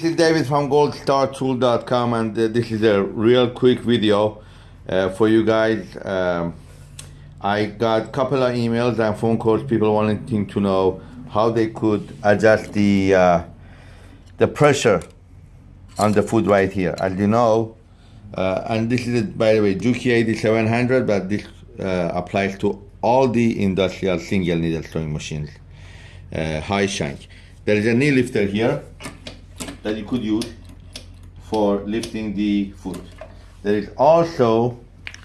This is David from goldstartool.com and uh, this is a real quick video uh, for you guys. Um, I got a couple of emails and phone calls, people wanting to know how they could adjust the, uh, the pressure on the foot right here. As you know, uh, and this is, by the way, Juki 8700, but this uh, applies to all the industrial single needle sewing machines, uh, high shank. There is a knee lifter here that you could use for lifting the foot. There is also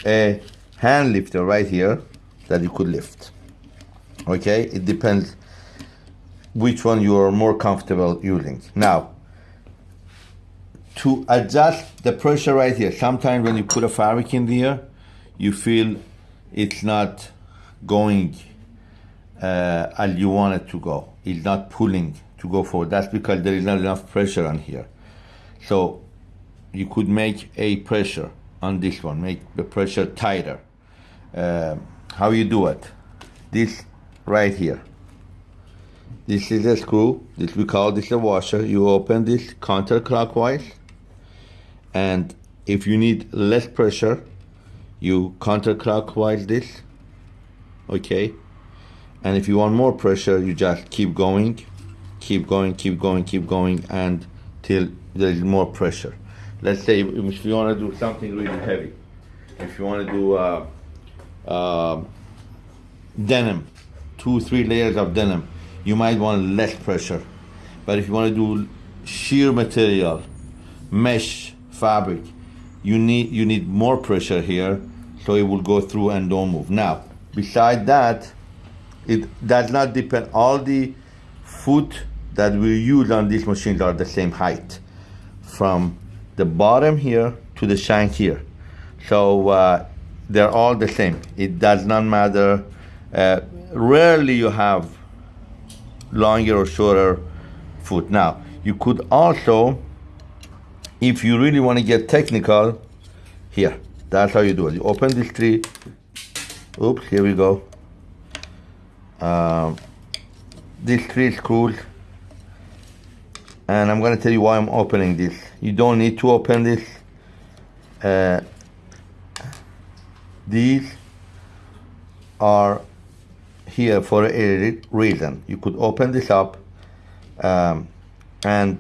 a hand lifter right here that you could lift. Okay, it depends which one you are more comfortable using. Now, to adjust the pressure right here, sometimes when you put a fabric in there, you feel it's not going uh, as you want it to go. It's not pulling to go forward. That's because there is not enough pressure on here. So you could make a pressure on this one, make the pressure tighter. Uh, how you do it? This right here. This is a screw. This we call this a washer. You open this counterclockwise, and if you need less pressure, you counterclockwise this. Okay. And if you want more pressure, you just keep going keep going, keep going, keep going until there is more pressure. Let's say if you want to do something really heavy, if you want to do uh, uh, denim, two, three layers of denim, you might want less pressure. But if you want to do sheer material, mesh fabric, you need you need more pressure here, so it will go through and don't move. Now, beside that, it does not depend. All the foot that we use on these machines are the same height from the bottom here to the shank here. So uh, they're all the same. It does not matter. Uh, rarely you have longer or shorter foot. Now, you could also, if you really want to get technical, here, that's how you do it. You open this tree. Oops, here we go. Um, these three screws and I'm gonna tell you why I'm opening this. You don't need to open this. Uh, these are here for a reason. You could open this up um, and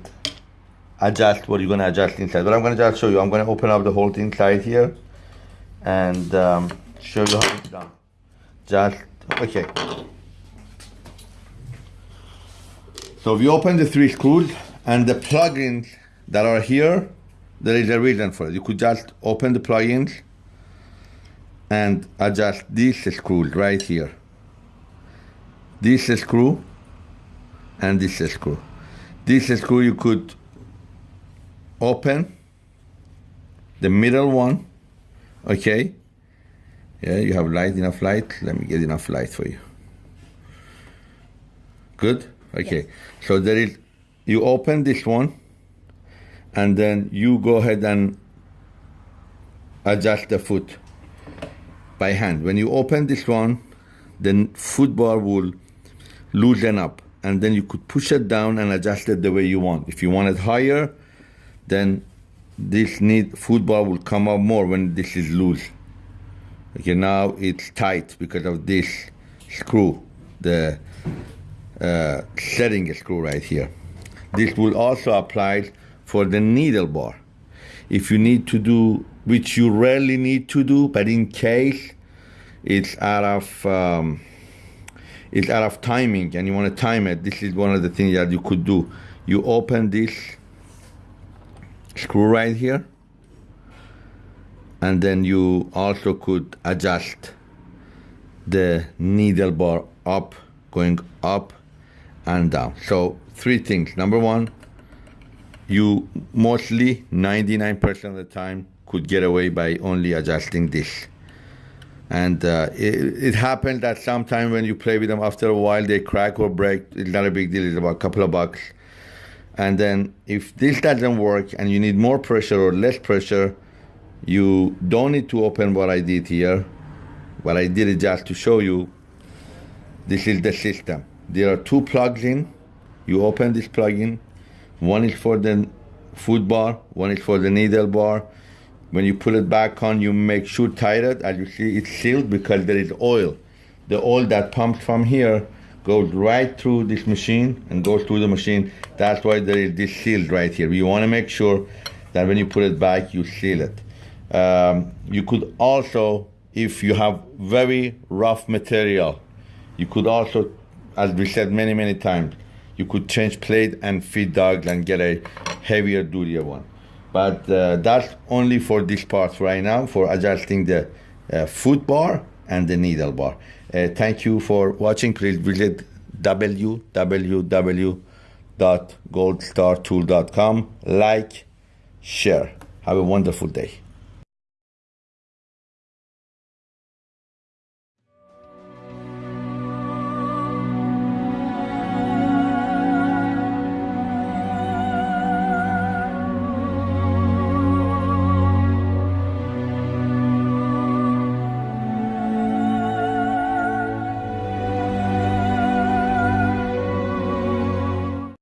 adjust what you're gonna adjust inside. But I'm gonna just show you I'm gonna open up the whole thing inside here and um, show you how it's done. Just okay. So if you open the three screws and the plugins that are here, there is a reason for it. You could just open the plugins and adjust this screw right here. This screw and this screw. This screw you could open the middle one, okay? Yeah, you have light, enough light. Let me get enough light for you. Good? Okay. Yes. So there is you open this one and then you go ahead and adjust the foot by hand. When you open this one, the foot bar will loosen up and then you could push it down and adjust it the way you want. If you want it higher, then this need foot bar will come up more when this is loose. Okay, now it's tight because of this screw, the uh, setting screw right here. This will also apply for the needle bar. If you need to do, which you rarely need to do, but in case it's out of um, it's out of timing and you want to time it, this is one of the things that you could do. You open this screw right here, and then you also could adjust the needle bar up, going up and down. So three things. Number one, you mostly 99% of the time could get away by only adjusting this. And uh, it, it happens that sometimes when you play with them, after a while they crack or break. It's not a big deal. It's about a couple of bucks. And then if this doesn't work and you need more pressure or less pressure, you don't need to open what I did here. What I did is just to show you. This is the system. There are two plugs in you open this plug-in. One is for the foot bar, one is for the needle bar. When you pull it back on, you make sure tight it. As you see, it's sealed because there is oil. The oil that pumps from here goes right through this machine and goes through the machine. That's why there is this seal right here. You want to make sure that when you put it back, you seal it. Um, you could also, if you have very rough material, you could also, as we said many, many times, you could change plate and feed dogs and get a heavier duty one. But uh, that's only for this part right now for adjusting the uh, foot bar and the needle bar. Uh, thank you for watching. Please visit www.goldstartool.com. Like, share. Have a wonderful day.